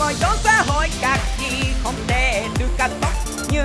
mà gió xã hội các gì không để được cắt tóc như